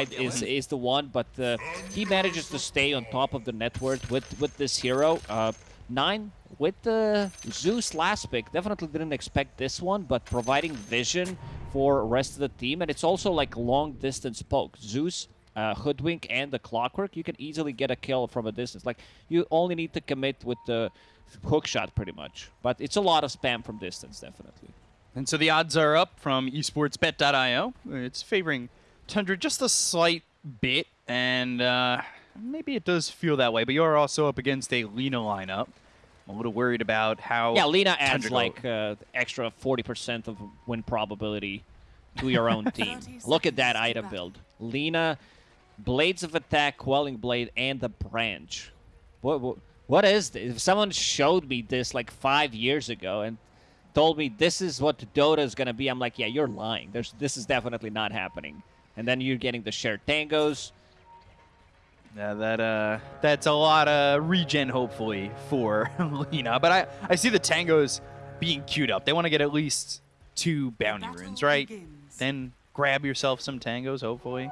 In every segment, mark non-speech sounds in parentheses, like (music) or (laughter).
is is the one, but uh, he manages to stay on top of the net worth with with this hero. Uh, nine with the Zeus last pick. Definitely didn't expect this one, but providing vision for rest of the team, and it's also like long distance poke. Zeus. Uh, Hoodwink and the Clockwork, you can easily get a kill from a distance. Like, you only need to commit with the hook shot, pretty much. But it's a lot of spam from distance, definitely. And so the odds are up from esportsbet.io. It's favoring Tundra just a slight bit, and uh, maybe it does feel that way, but you're also up against a Lina lineup. I'm a little worried about how. Yeah, Lina adds Tundra like uh, extra 40% of win probability to your own (laughs) team. Look at that item build. Lina, Blades of Attack, Quelling Blade, and the Branch. What, what, what is this? If someone showed me this like five years ago and told me this is what Dota is going to be, I'm like, yeah, you're lying. There's, this is definitely not happening. And then you're getting the shared tangos. Yeah, that uh, that's a lot of regen, hopefully, for (laughs) Lina. But I, I see the tangos being queued up. They want to get at least two bounty runes, right? Then grab yourself some tangos, hopefully.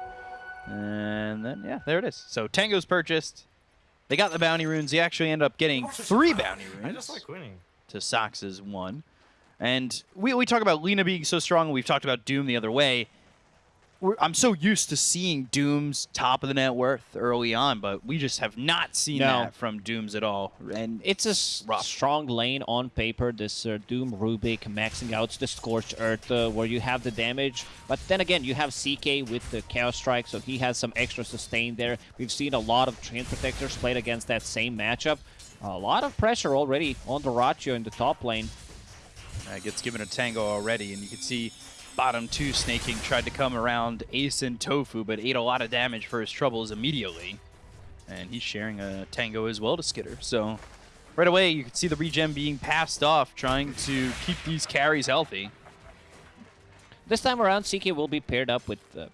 And then, yeah, there it is. So tangos purchased. They got the bounty runes. They actually end up getting three bounty runes. I just like winning. To Sox's one. And we, we talk about Lina being so strong. We've talked about Doom the other way we're, I'm so used to seeing Doom's top of the net worth early on, but we just have not seen No. that from Dooms at all. And It's a Rough. strong lane on paper, this uh, Doom Rubik maxing out the Scorched Earth uh, where you have the damage. But then again, you have CK with the Chaos Strike, so he has some extra sustain there. We've seen a lot of Treant Protectors played against that same matchup. A lot of pressure already on the in the top lane. uh, gets given a tango already, and you can see bottom two Sneyking tried to come around Ace and Tofu, but ate a lot of damage for his troubles immediately. And he's sharing a tango as well to Skitter. So right away, you can see the regen being passed off, trying to keep these carries healthy. This time around, CK will be paired up with uh,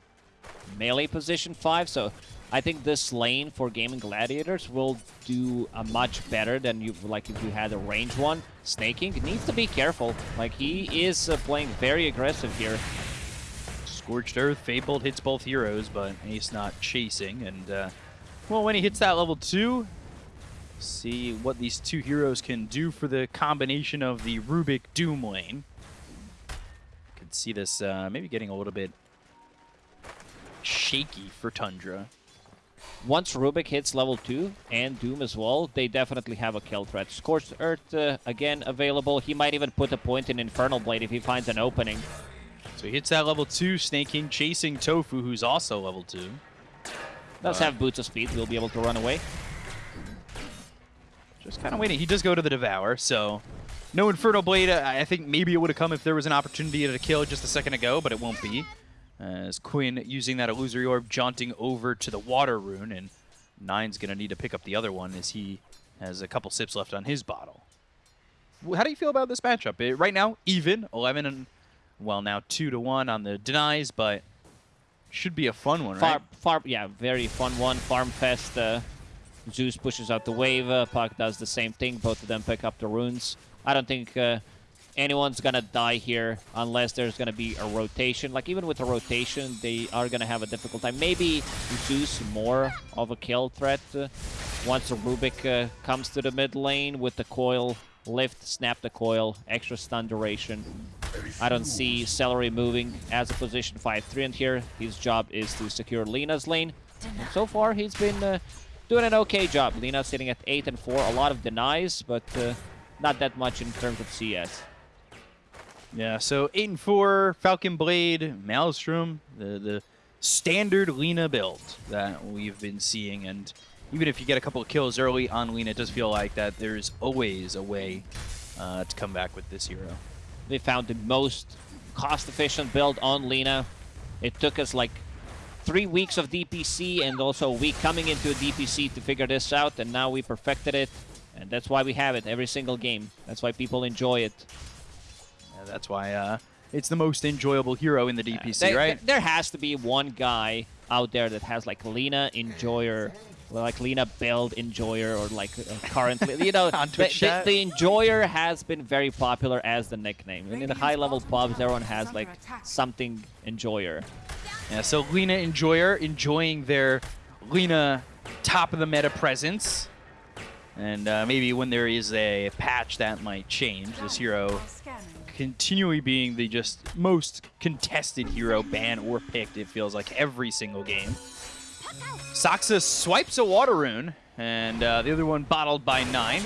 melee position 5, so I think this lane for Gaming Gladiators will do a much better than you like if you had a range one. Sneyking needs to be careful. Like, he is uh, playing very aggressive here. Scorched Earth, Fabled hits both heroes, but Ace not chasing. And, uh, well, when he hits that level 2, see what these two heroes can do for the combination of the Rubik Doom lane. Could see this uh, maybe getting a little bit shaky for Tundra. Once Rubik hits level 2, and Doom as well, they definitely have a kill threat. Scorched Earth, uh, again, available. He might even put a point in Infernal Blade if he finds an opening. So he hits that level 2, Snake Sneyking, chasing Tofu, who's also level 2. Does Uh, have boots of speed, he'll be able to run away. Just kind of waiting. He does go to the Devour, so no Infernal Blade. I I think maybe it would have come if there was an opportunity to kill just a second ago, but it won't be. As Quinn using that Illusory Orb, jaunting over to the Water Rune, and Nine's going to need to pick up the other one as he has a couple sips left on his bottle. How do you feel about this matchup? Eh, right now, even 11 and well now two to one on the denies, but should be a fun one, right? Farm, farm, yeah, very fun one. Farm Fest. Uh, Zeus pushes out the wave. Uh, Puck does the same thing. Both of them pick up the runes. I don't think uh, anyone's gonna die here unless there's gonna be a rotation. Like even with a rotation, they are gonna have a difficult time. Maybe Zeus more of a kill threat uh, once Rubik uh, comes to the mid lane with the coil lift, snap the coil, extra stun duration. I don't see Seleri moving as a position 5-3 in here. His job is to secure Lina's lane. And so far, he's been uh, doing an okay job. Lina sitting at 8 and 4. A lot of denies, but uh, not that much in terms of CS. Yeah, so 8 and 4, Falcon Blade, Maelstrom, the, the standard Lina build that we've been seeing. And even if you get a couple of kills early on Lina, it does feel like that there's always a way uh, to come back with this hero. They found the most cost-efficient build on Lina. It took us like three weeks of DPC and also a week coming into a DPC to figure this out, and now we perfected it. And that's why we have it every single game. That's why people enjoy it. Yeah, that's why uh, it's the most enjoyable hero in the DPC, There- right? There has to be one guy out there that has like Lina Enjoyer, like Lina Build Enjoyer, or like uh, currently, you know, (laughs) On the, Twitch the, the Enjoyer has been very popular as the nickname. And in the high level pubs, everyone has like something Enjoyer. Yeah, so Lina Enjoyer enjoying their Lina top of the meta presence. And uh, maybe when there is a patch that might change. This hero continually being the just most contested hero banned or picked, it feels like, every single game. Saksa swipes a Water Rune, and uh, the other one bottled by 9.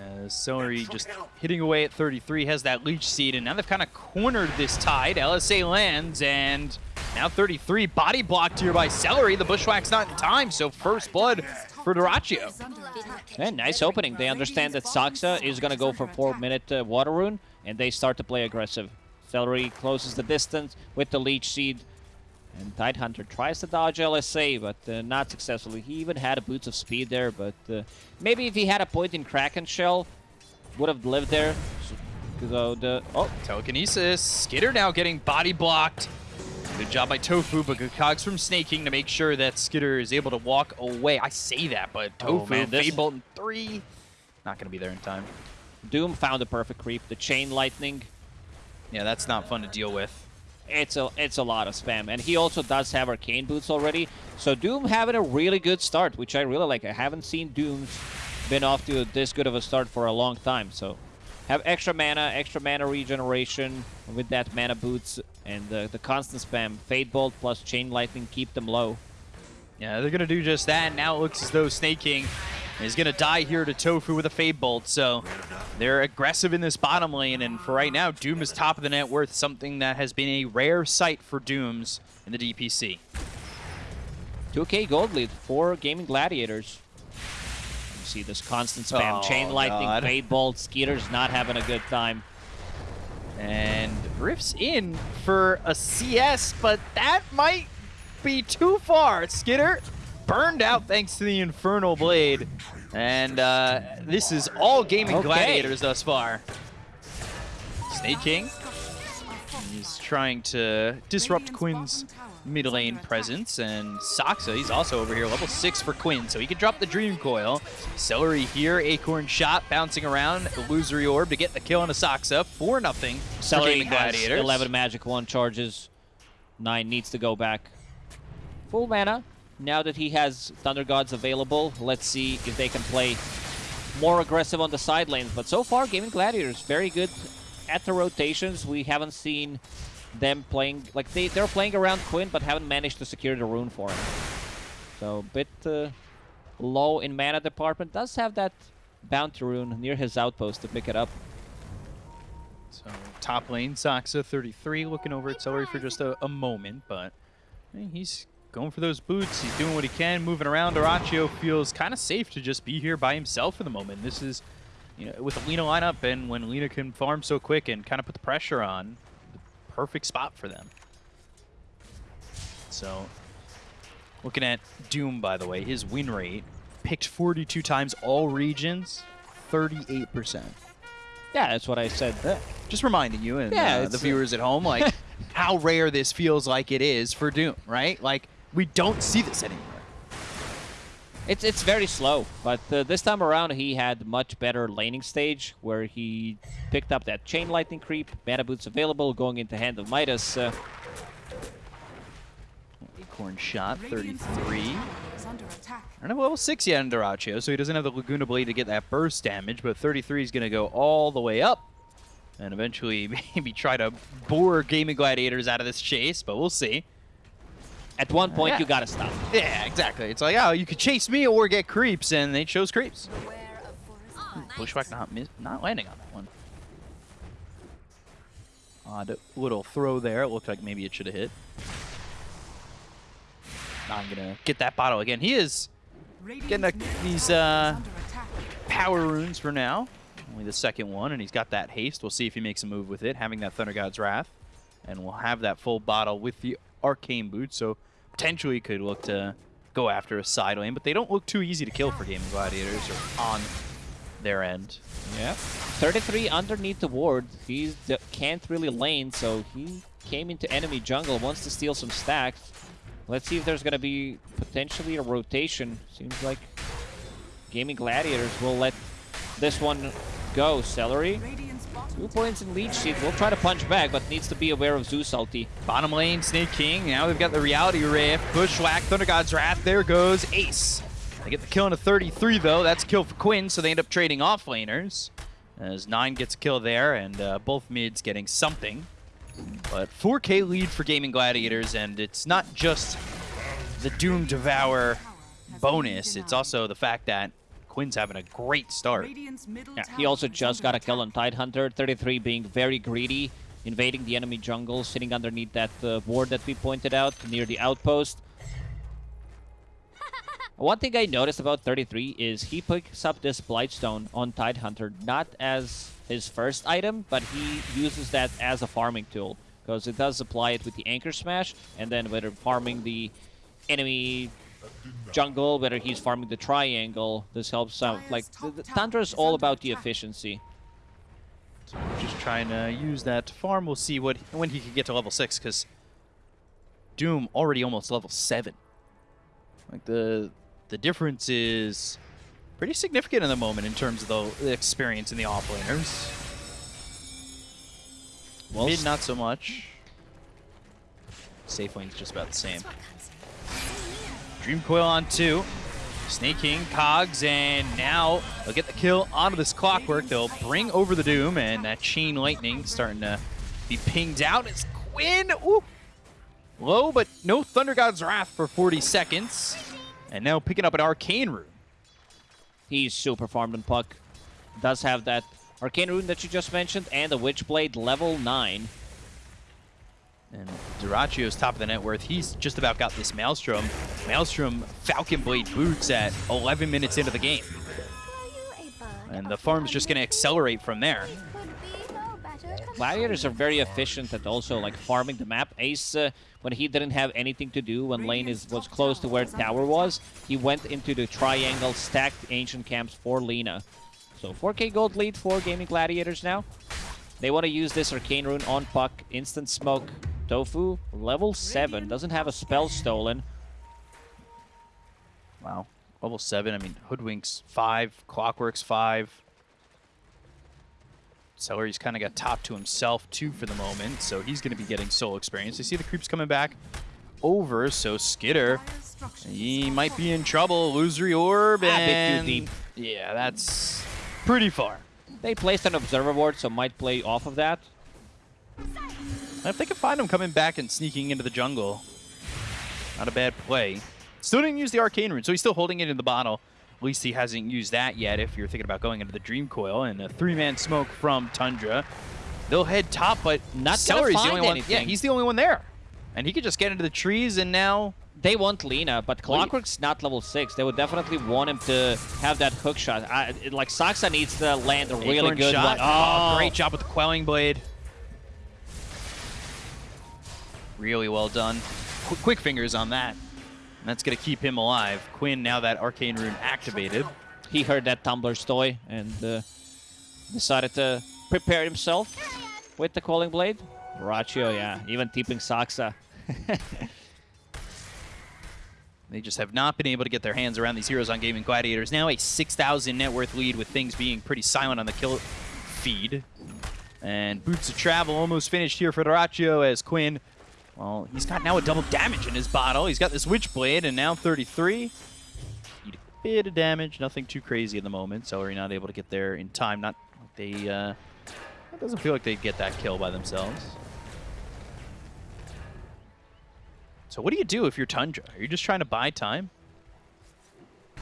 Uh, just hitting away at 33, has that Leech Seed, and now they've kind of cornered this tide. LSA lands, and now 33 body blocked here by Seleri. The Bushwhack's not in time, so first blood for Dyrachyo. Yeah, nice opening. They understand that Saksa is going to go for 4-minute uh, Water Rune, and they start to play aggressive. Seleri closes the distance with the Leech Seed, and Tidehunter tries to dodge LSA, but uh, not successfully. He even had a Boots of Speed there, but uh, maybe if he had a point in Kraken Shell, would have lived there. So the oh, Telekinesis. Skitter now getting body blocked. Good job by Tofu, but good cogs from Sneyking to make sure that Skitter is able to walk away. I say that, but Oh, Tofu, man, this- Fade Bolt in three. Not going to be there in time. Doom found the perfect creep. The Chain Lightning. Yeah, that's not fun to deal with. It's a it's a lot of spam, and he also does have Arcane Boots already. So Doom having a really good start, which I really like. I haven't seen Doom's been off to this good of a start for a long time. So have extra mana, extra mana regeneration with that mana boots, and the the constant spam. Fade Bolt plus Chain Lightning keep them low. Yeah, they're going to do just that. Now it looks as though Sneyking is going to die here to Tofu with a Fade Bolt. So they're aggressive in this bottom lane. And for right now, Doom is top of the net worth, something that has been a rare sight for Dooms in the DPC. 2k gold lead for Gaming Gladiators. You see this constant spam. Oh, Chain Lightning, God. Fade Bolt. Skitter's not having a good time. And Riff's in for a CS, but that might be too far. Skitter burned out thanks to the Infernal Blade. And uh, this is all Gaming Okay. Gladiators thus far. Sneyking. He's trying to disrupt Quinn's mid lane presence, and Saksa, he's also over here, level 6 for Quinn, so he can drop the Dream Coil. Seleri here, Acorn Shot, bouncing around, Illusory Orb to get the kill on a Saksa, 4 nothing. for Seleri Gaming has Gladiators. 11 magic, 1 charges. 9 needs to go back. Full mana. Now that he has Thunder Gods available, let's see if they can play more aggressive on the side lanes. But so far, Gaming Gladiators, very good at the rotations. We haven't seen them playing... Like, they, they're playing around Quinn, but haven't managed to secure the rune for him. So, a bit uh, low in mana department. Does have that bounty rune near his outpost to pick it up. So top lane, Saksa 33, looking over at Seleri for just a, a moment, but eh, he's going for those boots. He's doing what he can, moving around. Dyrachyo feels kind of safe to just be here by himself for the moment. This is, you know, with the Lina lineup and when Lina can farm so quick and kind of put the pressure on, the perfect spot for them. So, looking at Doom, by the way, his win rate, picked 42 times all regions, 38%. Yeah, that's what I said. Just reminding you and Yeah, uh, the viewers at home, like (laughs) how rare this feels like it is for Doom, right? Like we don't see this anymore. It's it's very slow, but uh, this time around he had much better laning stage where he picked up that chain lightning creep, mana boots available, going into hand of Midas. Uh, Acorn shot, 33. Is under attack. I don't have level 6 yet in Dyrachyo, so he doesn't have the Laguna Blade to get that burst damage, but 33 is going to go all the way up and eventually (laughs) maybe try to bore Gaming Gladiators out of this chase, but we'll see. At one point Yeah. you gotta stop. Yeah, exactly. It's like, oh, you could chase me or get creeps, and they chose creeps. Beware of forest Bushwhack not mis- not landing on that one. Odd little throw there. It looked like maybe it should have hit. I'm gonna get that bottle again. He is getting a, these uh, power runes for now. Only the second one, and he's got that haste. We'll see if he makes a move with it, having that Thunder God's Wrath. And we'll have that full bottle with the Arcane Boots, so potentially could look to go after a side lane, but they don't look too easy to kill for Gaming Gladiators or on their end. Yeah. 33 underneath the ward. He can't really lane, so he came into enemy jungle, wants to steal some stacks. Let's see if there's gonna be potentially a rotation. Seems like Gaming Gladiators will let this one go. Seleri. Two points in Leech Seed. We'll try to punch back, but needs to be aware of Zeus ulti. Bottom lane, Sneyking. Now we've got the Reality Rift. Bushwhack, Thunder God's Wrath. There goes Ace. They get the kill in a 33, though. That's a kill for Quinn, so they end up trading off laners. As 9 gets a kill there, and uh, both mids getting something. But 4k lead for Gaming Gladiators, and it's not just the Doom Devour bonus. It's also the fact that Quinn's having a great start. Yeah, he also just got a kill on. Tidehunter. 33 being very greedy, invading the enemy jungle, sitting underneath that uh, ward that we pointed out near the outpost. (laughs) One thing I noticed about 33 is he picks up this Blightstone on Tidehunter, not as his first item, but he uses that as a farming tool. Because it does apply it with the Anchor Smash, and then whether farming the enemy jungle, whether he's farming the triangle, this helps out. Like, the, the is all about the efficiency. So we're just trying to use that farm. We'll see what when he can get to level 6, because Doom already almost level 7. Like, the the difference is pretty significant in the moment in terms of the, the experience in the offlaners. Well, Mid, not so much. Safe lane's just about the same. Dream Coil on two. Sneyking, Cogs, and now they'll get the kill onto this clockwork. They'll bring over the Doom, and that Chain Lightning starting to be pinged out. It's Quinn! Ooh! Low, but no Thunder God's Wrath for 40 seconds. And now picking up an Arcane Rune. he's super farmed on Puck. Does have that Arcane Rune that you just mentioned, and the Witchblade level 9. And Dyrachyo's top of the net worth. He's just about got this Maelstrom. Maelstrom Falcon Blade boots at 11 minutes into the game. And the farm's just going to accelerate from there. Gladiators are very efficient at also like farming the map. Ace, uh, when he didn't have anything to do, when lane is was close to where tower was, he went into the triangle, stacked ancient camps for Lina. So 4k gold lead for Gaming Gladiators now. They want to use this Arcane Rune on Puck. Instant Smoke. Tofu, level 7. Doesn't have a spell stolen. Wow. Level 7, I mean, Hoodwinks 5, Clockworks 5. Seleri's kind of got top to himself, too, for the moment, so he's going to be getting soul experience. I see the creeps coming back over, so Skitter, he might be in falling. trouble. Illusory Orb, ah, A bit too and... deep. Yeah, that's pretty far. They placed an Observer Ward, so might play off of that. If they can find him coming back and sneaking into the jungle, not a bad play. Still didn't use the Arcane Rune, so he's still holding it in the bottle. At least he hasn't used that yet if you're thinking about going into the Dream Coil. And a three-man smoke from Tundra. They'll head top, but Not gonna Seleri's the find only one. Yeah, he's the only one there. And he could just get into the trees, and now... They want Lina, but Clockwork's not level 6. They would definitely want him to have that hook shot. I, it- like, Saksa needs to land a really Acorn good shot. one. Oh, oh, great job with the Quelling Blade. Really well done. Qu quick fingers on that. And that's going to keep him alive. Quinn, now that Arcane Rune activated. He heard that Tumbler stoy and uh, decided to prepare himself with the Quelling Blade. Braccio, yeah. Even tipping Saksa. (laughs) They just have not been able to get their hands around these heroes on Gaming Gladiators. Now a 6,000 net worth lead with things being pretty silent on the kill feed. And Boots of Travel almost finished here for Dyrachyo as Quinn, well, he's got now a double damage in his bottle. He's got this Witchblade and now 33. Eat a bit of damage, nothing too crazy at the moment. Seleri not able to get there in time. Not like they, uh, it doesn't feel like they get that kill by themselves. So what do you do if you're Tundra? Are you just trying to buy time?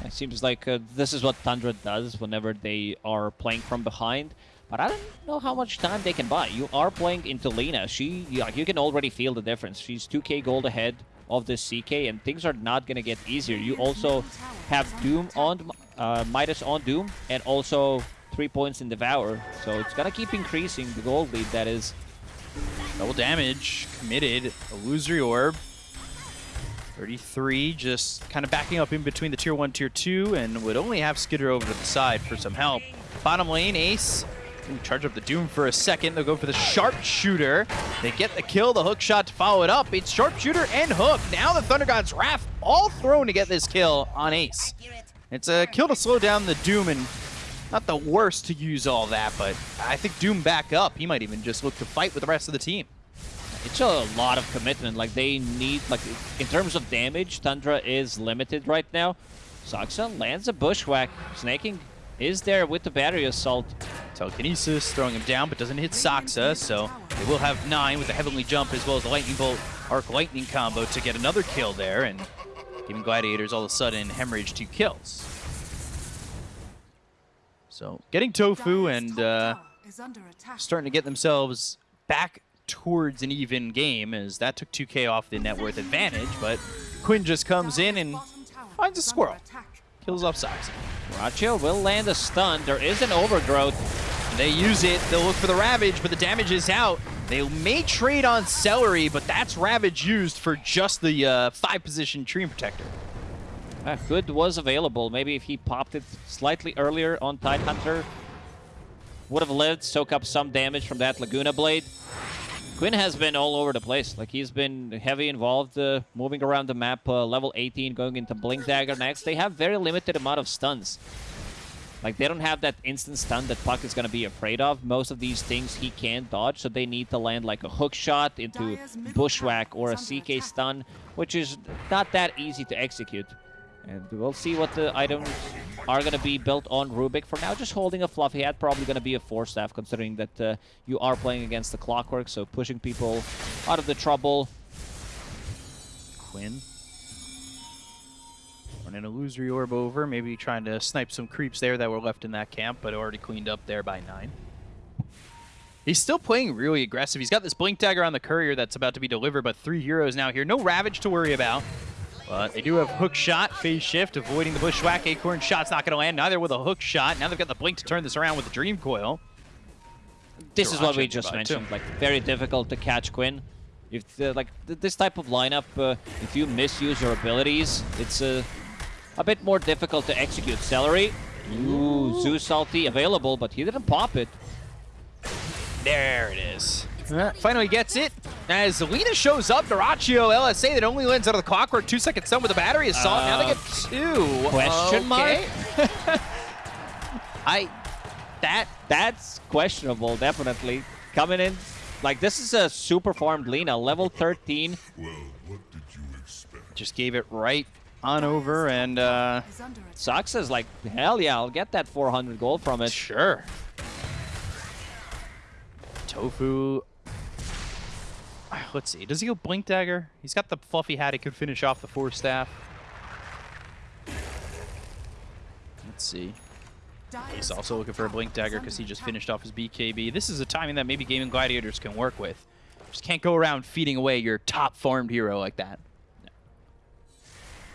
It seems like uh, this is what Tundra does whenever they are playing from behind. But I don't know how much time they can buy. You are playing into Lina. She, yeah, you can already feel the difference. She's 2k gold ahead of this CK, and things are not going to get easier. You also have Doom on, uh, Midas on Doom, and also three points in Devour. So it's going to keep increasing the gold lead, that is. Double damage, committed, illusory orb. 33, just kind of backing up in between the tier 1, tier 2, and would only have Skitter over to the side for some help. Bottom lane, Ace. Charge up the Doom for a second. They'll go for the Sharpshooter. They get the kill, the hook shot to follow it up. It's Sharpshooter and Hook. Now the Thunder God's Wrath all thrown to get this kill on Ace. It's a kill to slow down the Doom and not the worst to use all that, but I think Doom back up. He might even just look to fight with the rest of the team. It's a lot of commitment. Like they need, like in terms of damage, Tundra is limited right now. Saksa lands a bushwhack. Sneyking is there with the battery assault. Telekinesis throwing him down, but doesn't hit Saksa, so they will have nine with the Heavenly Jump as well as the Lightning Bolt Arc Lightning combo to get another kill there, and Gaming Gladiators all of a sudden hemorrhage two kills. So getting Tofu and uh, tower is under attack. starting to get themselves back towards an even game as that took 2k off the net worth advantage, but Quinn just comes in and finds a squirrel. Kills off. Racho will land a stun. There is an overgrowth. They use it, they'll look for the Ravage, but the damage is out. They may trade on Seleri, but that's Ravage used for just the uh, five position Treant Protector. Uh, good was available. Maybe if he popped it slightly earlier on Tidehunter, would have lived, soak up some damage from that Laguna Blade. Quinn has been all over the place. Like he's been heavy involved, uh, moving around the map. Uh, level 18, going into Blink Dagger next. They have very limited amount of stuns. Like they don't have that instant stun that Puck is gonna be afraid of. Most of these things he can dodge, so they need to land like a hook shot into Bushwhack or a CK stun, which is not that easy to execute. And we'll see what the items are going to be built on Rubik. For now, just holding a Fluffy Hat, probably going to be a force staff, considering that uh, you are playing against the Clockwork, so pushing people out of the trouble. Quinn. Running an illusory orb over, maybe trying to snipe some creeps there that were left in that camp, but already cleaned up there by nine. He's still playing really aggressive. He's got this Blink Dagger on the Courier that's about to be delivered, but three heroes now here. No Ravage to worry about. But they do have Hook Shot, Phase Shift, avoiding the Bushwhack. Acorn Shot's not going to land, neither with a Hook Shot. Now they've got the Blink to turn this around with the Dream Coil. This is what we just nearby, too. mentioned. Like, very difficult to catch Quinn. If the, like th this type of lineup, uh, if you misuse your abilities, it's uh, a bit more difficult to execute. Seleri, ooh, Zeus Salty available, but he didn't pop it. There it is. Finally gets it. As Lina shows up, Narachio LSA that only lands out of the clockwork. Two second stun with the battery assault. now they get two. Question mark? (laughs) I that That's questionable, definitely. Coming in, like this is a super farmed Lina, level 13. just gave it right on over and uh. Sox is like, hell yeah, I'll get that 400 gold from it. sure. Tofu. Let's see. Does he go blink dagger? He's got the fluffy hat. He could finish off the force staff. Let's see. He's also looking for a Blink Dagger because he just finished off his BKB. This is a timing that maybe Gaming Gladiators can work with. Just can't go around feeding away your top farmed hero like that.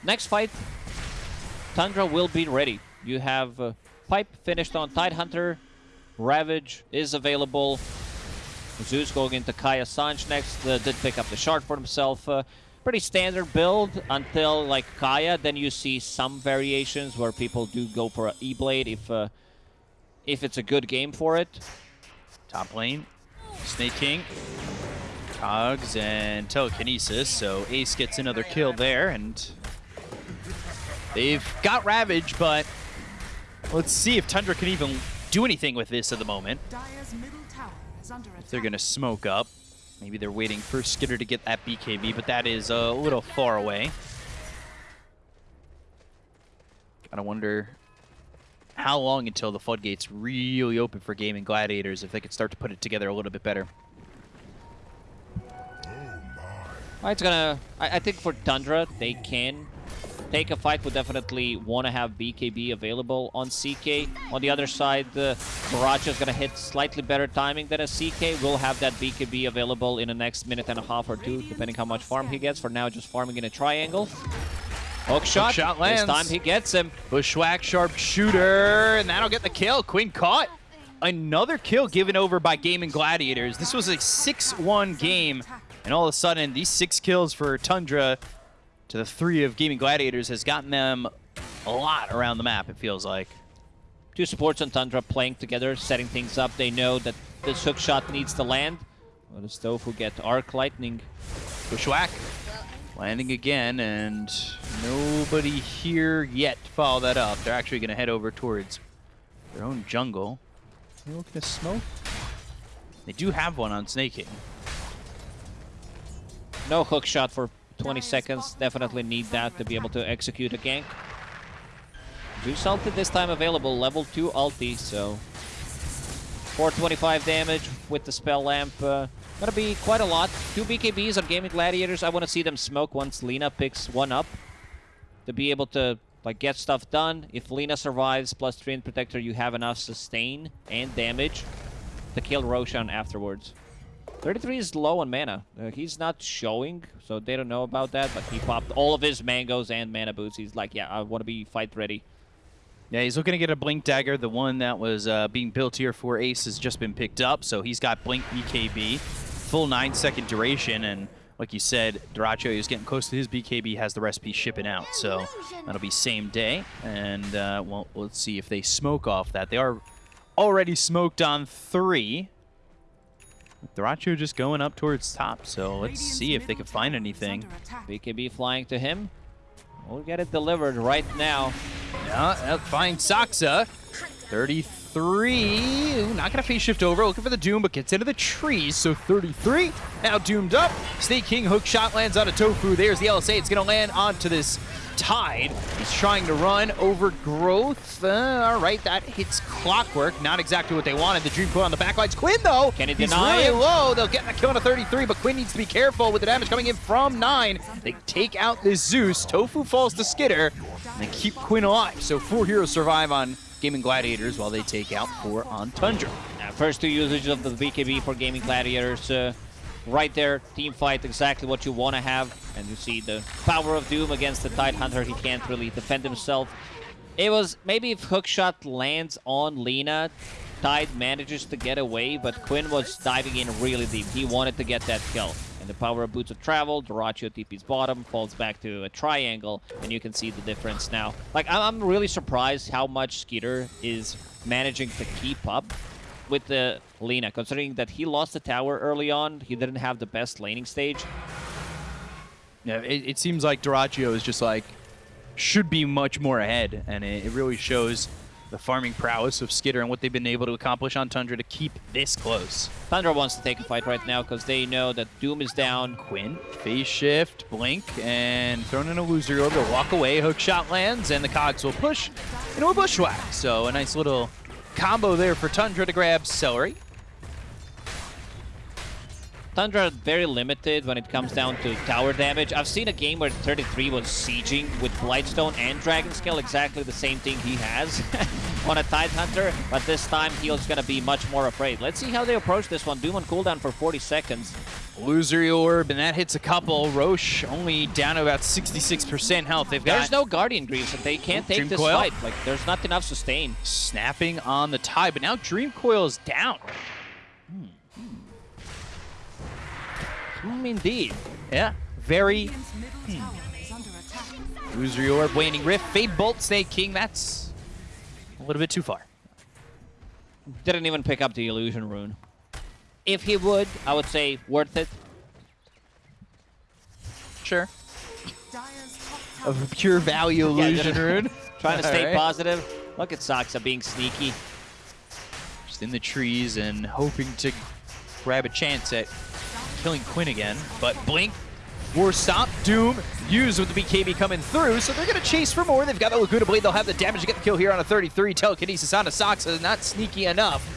Next fight, Tundra will be ready. You have uh, Pipe finished on Tidehunter. Ravage is available. Zeus going into Kaya Sanj next. Uh, did pick up the shard for himself. Uh, pretty standard build until like Kaya. Then you see some variations where people do go for an E-Blade if, uh, if it's a good game for it. Top lane, Sneyking, Cogs, and Telekinesis. So Ace gets another kill there, and they've got Ravage, but let's see if Tundra can even do anything with this at the moment. Dire's middle tower is under attack. They're going to smoke up. Maybe they're waiting for Skitter to get that BKB, but that is a little far away. Gotta wonder how long until the floodgates really open for gaming gladiators if they could start to put it together a little bit better. Uh, It's gonna. I, I think for Tundra, they can take a fight. Would definitely want to have BKB available on CK. On the other side, the Barrage is gonna hit slightly better timing than a CK. We'll have that BKB available in the next minute and a half or two, depending how much farm he gets. For now, just farming in a triangle. Hook shot. shot This time he gets him. Bushwhack, sharpshooter, and that'll get the kill. Quinn caught. Another kill given over by Gaming Gladiators. This was a 6-1 game, and all of a sudden, these six kills for Tundra to the three of Gaming Gladiators has gotten them a lot around the map, it feels like. Two supports on Tundra playing together, setting things up. They know that this hook shot needs to land. Well, the Stove will get Arc Lightning. Bushwhack landing again, and nobody here yet to follow that up. They're actually going to head over towards their own jungle. They looking to smoke? They do have one on Snake King. No hook shot for 20 seconds. Definitely need that to be able to execute a gank. Zeus ulti this time available, level 2 ulti, so 425 damage with the spell amp. Uh, gonna be quite a lot. Two BKBs on Gaming Gladiators. I want to see them smoke once Lina picks one up to be able to like get stuff done. If Lina survives plus Treant Protector, you have enough sustain and damage to kill Roshan afterwards. 33 is low on mana. Uh, he's not showing, so they don't know about that, but he popped all of his mangoes and mana boots. He's like, yeah, I want to be fight ready. Yeah, he's looking to get a Blink Dagger. The one that was uh, being built here for Ace has just been picked up, so he's got Blink BKB, full 9-second duration, and like you said, Dyrachyo is getting close to his BKB, has the recipe shipping out, so that'll be same day, and uh, well, let's see if they smoke off that. They are already smoked on three. Dyrachyo just going up towards top, so let's see if they can find anything. under attack. BKB flying to him. We'll get it delivered right now. Yeah, that finds Saksa. 33. Ooh, not going to phase shift over. Looking for the Doom, but gets into the trees. So 33. Now doomed up. Sneyking hook shot lands on a Tofu. There's the LSA. It's going to land onto this Tide. He's trying to run over growth. Uh, all right, that hits Clockwork. Not exactly what they wanted. The Dream Coil on the backlines. Quinn, though, Can he he's deny really him? low. They'll get that kill on a 33, but Quinn needs to be careful with the damage coming in from 9. They take out this Zeus. Tofu falls to Skitter, and they keep Quinn alive. So four heroes survive on Gaming Gladiators while they take out four on Tundra. Uh, first two usages of the BKB for Gaming Gladiators. Uh, right there, team fight, exactly what you want to have. And you see the power of Doom against the Tide Hunter. He can't really defend himself. It was maybe if hookshot lands on Lina, Tide manages to get away, but Quinn was diving in really deep. He wanted to get that kill. And the power of Boots of Travel, Dyrachyo TP's bottom, falls back to a triangle, and you can see the difference now. Like, I'm really surprised how much Skitter is managing to keep up with the Lina, considering that he lost the tower early on. He didn't have the best laning stage. Yeah, it, it seems like Dyrachyo is just like, should be much more ahead, and it, it really shows the farming prowess of Skitter and what they've been able to accomplish on Tundra to keep this close. Tundra wants to take a fight right now because they know that Doom is down. Quinn, phase shift, blink, and thrown in a loser orb to walk away. Hook shot lands, and the cogs will push into a bushwhack. So a nice little combo there for Tundra to grab Seleri. Tundra very limited when it comes down to tower damage. I've seen a game where 33 was sieging with Blightstone and Dragon Scale, exactly the same thing he has (laughs) on a Tide Hunter, but this time he's going to be much more afraid. Let's see how they approach this one. Doom on cooldown for 40 seconds. Illusory orb, and that hits a couple. Rosh only down to about 66% health. They've got There's no Guardian Greaves, and they can't take Dream this Coil? fight. Like, there's not enough sustain. snapping on the tie, but now Dream Coil is down. Hmm. Mm, indeed. Yeah, very Radiant's middle tower is under attack. Illusory Orb, Waning Rift, Fade Bolt, Sneyking. That's a little bit too far. Didn't even pick up the illusion rune. If he would, I would say worth it. Sure. Dire's Of pure value (laughs) illusion just- rune. (laughs) Trying to stay Alright. positive. Look at Saksa being sneaky. Just in the trees and hoping to grab a chance at killing Quinn again. But Blink, War Stomp, Doom, used with the BKB coming through, so they're going to chase for more. They've got the Laguna Blade. They'll have the damage to get the kill here on a 33. Telekinesis on a Saksa, not sneaky enough.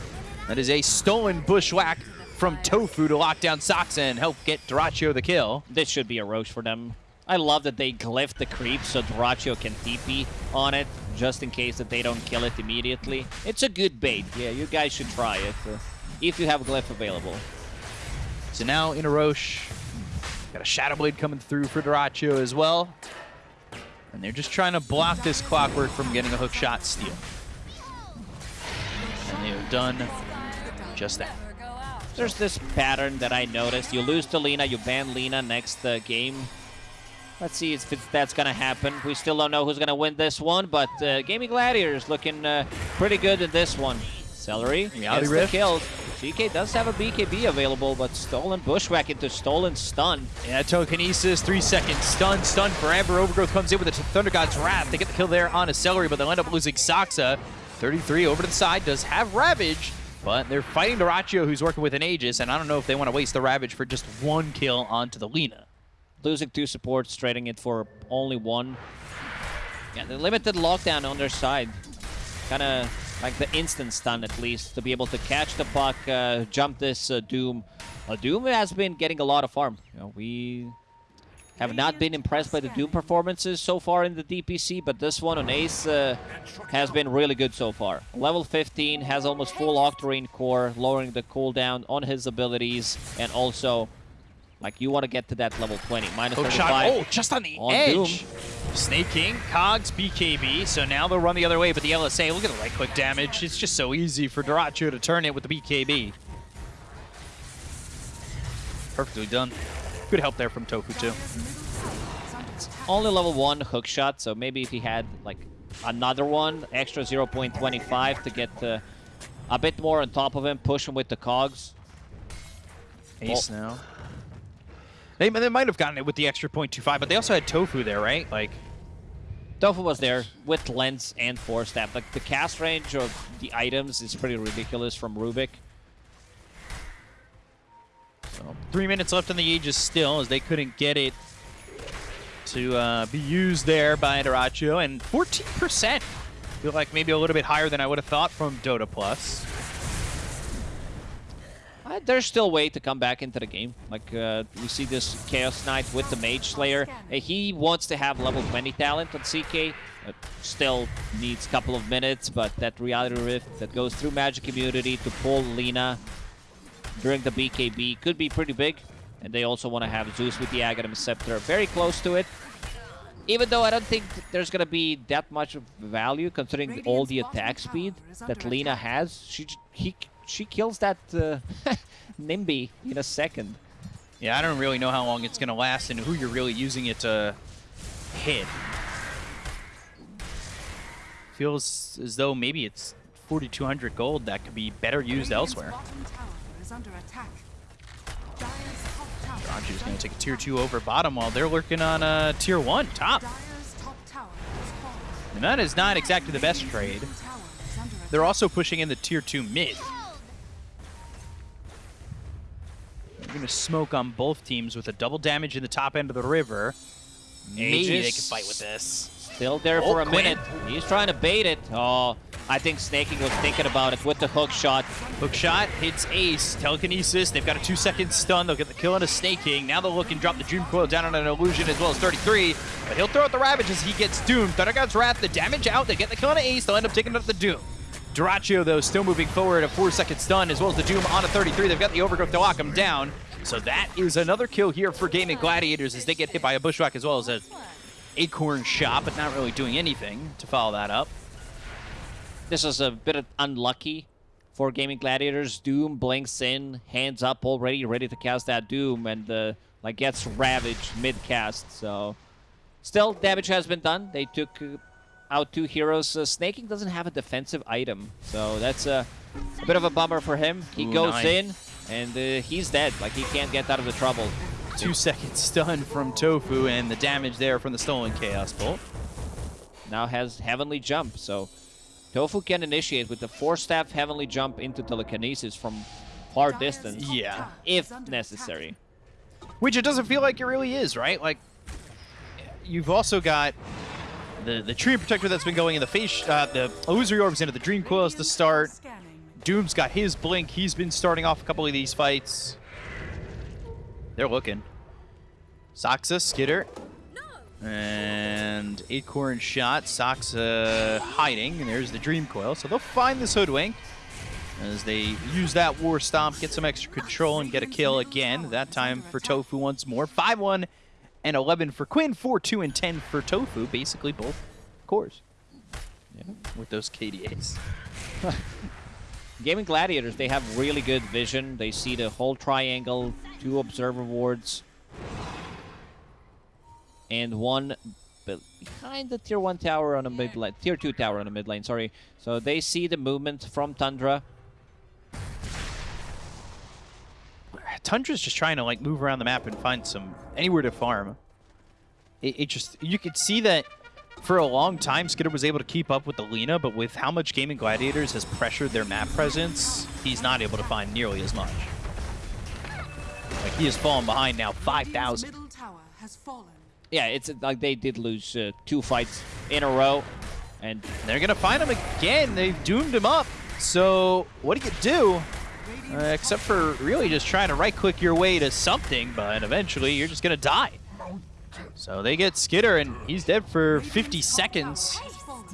That is a stolen bushwhack from Tofu to lock down Saksa and help get Dyrachyo the kill. This should be a Rosh for them. I love that they glyph the creep so Dyrachyo can TP on it, just in case that they don't kill it immediately. It's a good bait. Yeah, you guys should try it, uh, if you have glyph available. So now in a Rosh, got a Shadow Blade coming through for Dyrachyo as well. And they're just trying to block this Clockwork from getting a hook shot steal. And they have done just that. There's this pattern that I noticed. You lose to Lina, you ban Lina next uh, game. Let's see if that's going to happen. We still don't know who's going to win this one, but uh, Gaming Gladiators looking uh, pretty good in this one. Seleri Reality gets the Rift. kills. CK does have a BKB available, but Stolen Bushwhack into Stolen Stun. Yeah, telekinesis, three seconds, stun, stun forever. Overgrowth comes in with a Thunder God's Wrath. They get the kill there on a Seleri, but they'll end up losing Saksa. 33 over to the side does have Ravage, but they're fighting Dyrachyo, who's working with an Aegis, and I don't know if they want to waste the Ravage for just one kill onto the Lina. Losing two supports, trading it for only one. Yeah, the limited lockdown on their side. Kind of like the instant stun at least, to be able to catch the puck, uh, jump this uh, Doom. Uh, Doom has been getting a lot of farm. You know, we have not been impressed by the Doom performances so far in the DPC, but this one on Ace uh, has been really good so far. Level 15 has almost full Octarine core, lowering the cooldown on his abilities, and also, like, you want to get to that level 20. Minus Hook 35. shot. Oh, just on the On edge. Doom. Sneyking, Cogs, BKB. So now they'll run the other way, but the LSA, look at the right click damage. It's just so easy for Dyrachyo to turn it with the BKB. Perfectly done. Good help there from Tofu, too. Dire's middle tower is under attack. only level 1 hook shot, so maybe if he had like another one, extra 0.25 to get uh, a bit more on top of him, push him with the cogs. Ace now. They, they might have gotten it with the extra 0.25, but they also had Tofu there, right? Like, Tofu was there with lens and force staff. Like the cast range of the items is pretty ridiculous from Rubik. so three minutes left in the Aegis still, as they couldn't get it to uh, be used there by Dyrachyo, and 14%. Feel like maybe a little bit higher than I would have thought from Dota Plus. Uh, there's still a way to come back into the game. Like uh, we see this Chaos Knight with the Mage Slayer. Uh, he wants to have level 20 talent on CK. Uh, still needs a couple of minutes, but that Reality Rift that goes through Magic Immunity to pull Lina during the BKB could be pretty big. And they also want to have Zeus with the Aghanim Scepter very close to it. Even though I don't think there's going to be that much value considering all the attack speed that Lina has. She he, she kills that uh, (laughs) Nimby in a second. Yeah, I don't really know how long it's going to last and who you're really using it to hit. Feels as though maybe it's 4,200 gold that could be better used elsewhere. bottom tower is under attack. Dire's top tower Raju's going to take a tier 2 over bottom while they're lurking on a tier 1 top. Dire's top is. And that is not exactly the best trade. Radiant tower is under They're also pushing in the tier 2 mid. They're going to smoke on both teams with a double damage in the top end of the river. Maybe they can fight with this. Still there Oh, for a Quinn. minute. He's trying to bait it. Oh, I think Sneyking was thinking about it with the hook shot. Hook shot hits Ace. Telekinesis. They've got a two second stun. They'll get the kill on a Sneyking. Now they'll look and drop the Dream Coil down on an Illusion as well as 33. But he'll throw out the Ravage as he gets doomed. Thundergod's Wrath, the damage out. They get the kill on Ace. They'll end up taking out the Doom. Dyrachyo, though, still moving forward. A four second stun as well as the Doom on a 33. They've got the Overgrowth to lock him down. So that is another kill here for Gaming Gladiators as they get hit by a Bushwhack as well as a Acorn shot, but not really doing anything to follow that up. This is a bit of unlucky for Gaming Gladiators. Doom blinks in, hands up already, ready to cast that Doom, and like gets ravaged mid-cast. So, still damage has been done. They took out two heroes. Uh, Sneyking doesn't have a defensive item, so that's a, a bit of a bummer for him. He Ooh, goes nine. in, and uh, he's dead. Like he can't get out of the trouble. Two second stun from Tofu and the damage there from the stolen Chaos Bolt. now has Heavenly Jump. So Tofu can initiate with the force staff Heavenly Jump into Telekinesis from far distance, Yeah. if necessary. Which it doesn't feel like it really is, right? Like, you've also got the the Treant Protector that's been going in the face, uh, the Illusory Orbs into the Dream Coils to start. Doom's got his Blink. He's been starting off a couple of these fights. They're looking. Saksa, Skitter. And Acorn shot. Saksa hiding. And there's the Dream Coil. So they'll find this Hoodwink as they use that War Stomp, get some extra control, and get a kill again. That time for Tofu once more. 5-1 and 11 for Quinn. 4-2 and 10 for Tofu. Basically both cores. Yeah, with those KDAs. (laughs) Gaming Gladiators, they have really good vision. They see the whole triangle, two observer wards, and one behind the tier 1 tower on a mid lane, tier 2 tower on a mid lane, sorry. So they see the movement from Tundra. Tundra's just trying to like move around the map and find some anywhere to farm. It, it just you could see that for a long time, Skitter was able to keep up with Alina, but with how much Gaming Gladiators has pressured their map presence, he's not able to find nearly as much. Like, he has fallen behind now 5,000. Middle tower has fallen. Yeah, it's like they did lose uh, two fights in a row, and They're going to find him again. They've doomed him up. So, what do you do? Uh, except for really just trying to right-click your way to something, but eventually you're just going to die. So they get Skitter, and he's dead for 50 seconds.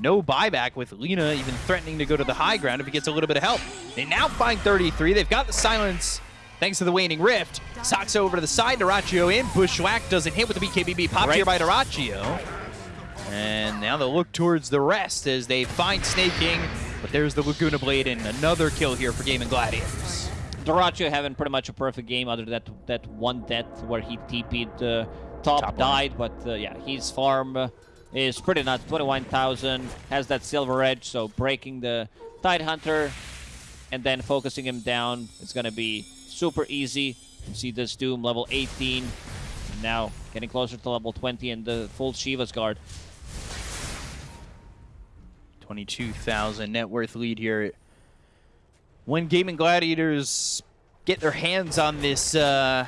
No buyback with Lina even threatening to go to the high ground if he gets a little bit of help. They now find 33. They've got the silence thanks to the waning rift. Sox over to the side. Dyrachyo in. Bushwhack doesn't hit with the BKBB. Popped Right. here by Dyrachyo. And now they'll look towards the rest as they find Sneyking. But there's the Laguna Blade and another kill here for Gaimin Gladiators. Dyrachyo having pretty much a perfect game other than that that one death where he TP'd uh, top, Top died, but uh, yeah, his farm uh, is pretty nuts. 21,000, has that silver edge, so breaking the Tide Hunter and then focusing him down is going to be super easy. You see this Doom level 18, now getting closer to level 20 and the full Shiva's Guard. 22,000 net worth lead here. When Gaimin Gladiators get their hands on this uh,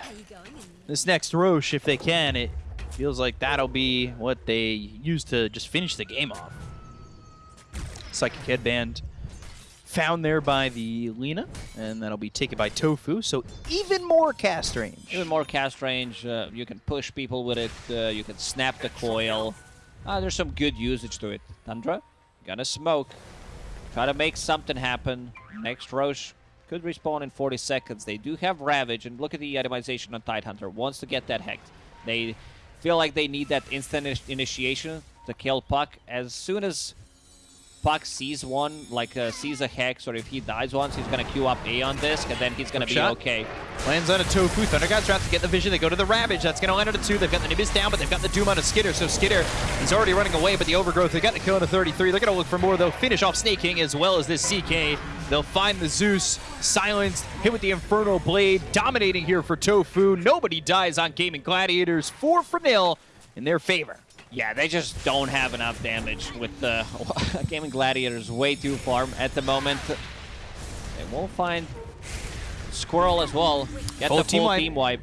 this next Rosh, if they can, it feels like that'll be what they use to just finish the game off. Psychic Headband found there by the Lina, and that'll be taken by Tofu, so even more cast range. Even more cast range. Uh, you can push people with it. Uh, you can snap the coil. Uh, there's some good usage to it. Tundra, gonna smoke. Try to make something happen. Next Rosh could respawn in 40 seconds. They do have Ravage, and look at the itemization on Tidehunter. Wants to get that Hex. They feel like they need that instant initiation to kill Puck. As soon as Puck sees one, like uh, sees a Hex, or if he dies once, he's gonna queue up Aeon Disk, and then he's gonna be shot. okay. Lands on a Tofu. Thunder Gods trying to get the vision. They go to the Ravage. That's going to land on a two. They've got the Nimbus down, but they've got the Doom on a Skitter. So Skitter, is already running away, but the Overgrowth, they got the kill on a 33. They're to look for more. They'll finish off Sneyking as well as this CK. They'll find the Zeus, silenced, hit with the Infernal Blade, dominating here for Tofu. Nobody dies on Gaimin Gladiators. Four for nil in their favor. Yeah, they just don't have enough damage with the (laughs) Gaimin Gladiators way too far at the moment. They won't find Squirrel as well. Get Full the team full wipe. team wipe.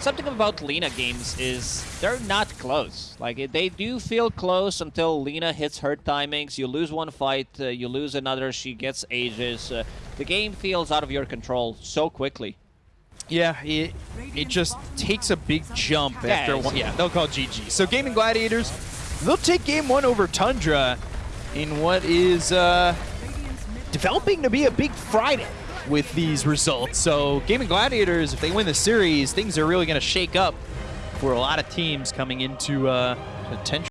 Something about Lina games is they're not close. Like they do feel close until Lina hits her timings. You lose one fight, uh, you lose another. She gets ages. Uh, the game feels out of your control so quickly. Yeah, it, it just takes a big jump Yeah, after one. Yeah, they'll call GG. So Gaimin Gladiators, they'll take game one over Tundra in what is uh, developing to be a big Friday with these results. So Gaimin Gladiators, if they win the series, things are really going to shake up for a lot of teams coming into uh, potential.